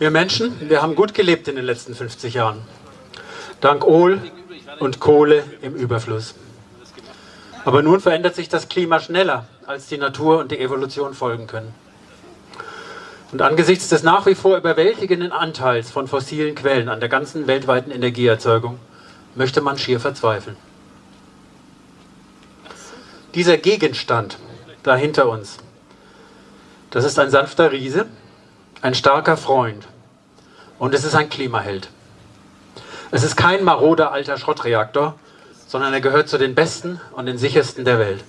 Wir Menschen, wir haben gut gelebt in den letzten 50 Jahren. Dank Öl und Kohle im Überfluss. Aber nun verändert sich das Klima schneller, als die Natur und die Evolution folgen können. Und angesichts des nach wie vor überwältigenden Anteils von fossilen Quellen an der ganzen weltweiten Energieerzeugung möchte man schier verzweifeln. Dieser Gegenstand da hinter uns, das ist ein sanfter Riese, ein starker Freund und es ist ein Klimaheld. Es ist kein maroder alter Schrottreaktor, sondern er gehört zu den besten und den sichersten der Welt.